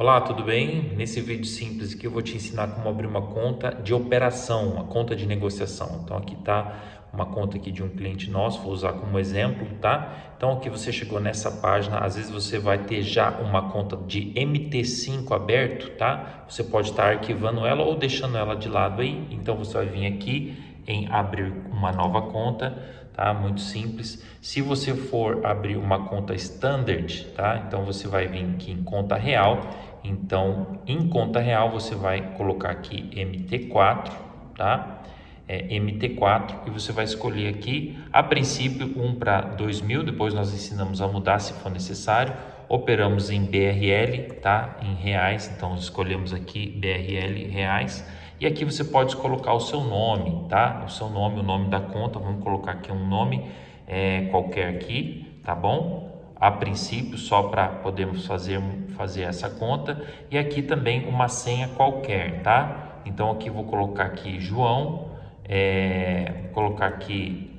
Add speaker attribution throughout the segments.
Speaker 1: Olá, tudo bem? Nesse vídeo simples aqui eu vou te ensinar como abrir uma conta de operação, uma conta de negociação. Então aqui está uma conta aqui de um cliente nosso, vou usar como exemplo, tá? Então aqui você chegou nessa página, às vezes você vai ter já uma conta de MT5 aberto, tá? Você pode estar arquivando ela ou deixando ela de lado aí. Então você vai vir aqui em abrir uma nova conta, tá? Muito simples. Se você for abrir uma conta standard, tá? Então você vai vir aqui em conta real. Então, em conta real você vai colocar aqui MT4, tá? É, MT4 e você vai escolher aqui, a princípio, um para 2000, depois nós ensinamos a mudar se for necessário. Operamos em BRL, tá? Em reais, então escolhemos aqui BRL reais e aqui você pode colocar o seu nome, tá? O seu nome, o nome da conta, vamos colocar aqui um nome é, qualquer aqui, tá bom? A princípio, só para podermos fazer, fazer essa conta. E aqui também uma senha qualquer, tá? Então aqui vou colocar aqui João, é, vou colocar aqui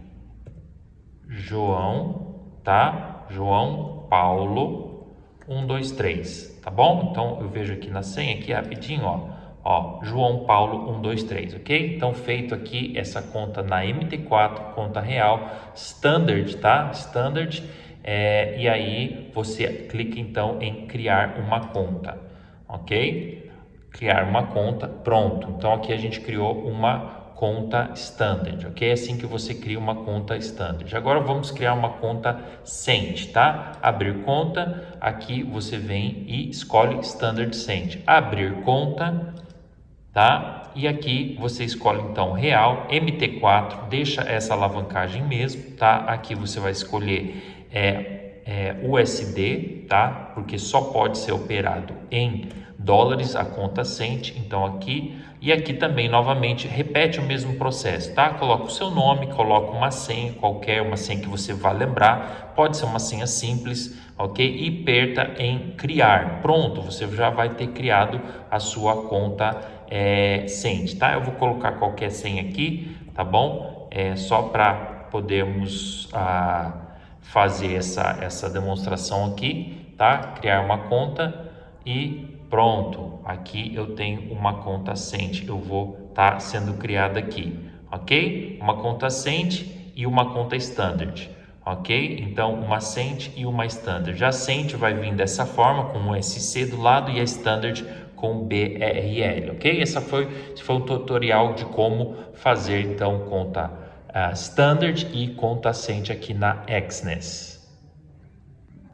Speaker 1: João, tá? João Paulo 123, tá bom? Então eu vejo aqui na senha aqui rapidinho, ó Ó, João Paulo 123, ok? Então, feito aqui essa conta na MT4, conta real, standard, tá? Standard. É, e aí, você clica então em criar uma conta, ok? Criar uma conta, pronto. Então, aqui a gente criou uma conta standard, ok? É assim que você cria uma conta standard. Agora vamos criar uma conta Cent, tá? Abrir conta, aqui você vem e escolhe standard Cent. Abrir conta, tá? E aqui você escolhe então real, MT4, deixa essa alavancagem mesmo, tá? Aqui você vai escolher é, é, USD, tá? Porque só pode ser operado em dólares a conta sente, então aqui e aqui também novamente repete o mesmo processo, tá? Coloca o seu nome, coloca uma senha qualquer, uma senha que você vá lembrar, pode ser uma senha simples, ok? E aperta em criar, pronto, você já vai ter criado a sua conta é, Send, tá? Eu vou colocar qualquer senha aqui, tá bom? É só para podermos ah, fazer essa, essa demonstração aqui, tá? Criar uma conta e pronto. Aqui eu tenho uma conta Send, eu vou estar tá sendo criada aqui, ok? Uma conta Send e uma conta Standard ok? Então, uma Send e uma Standard. A Send vai vir dessa forma, com um SC do lado, e a Standard com BRL, ok? Essa foi, esse foi um tutorial de como fazer, então, conta Standard e conta Send aqui na Exness.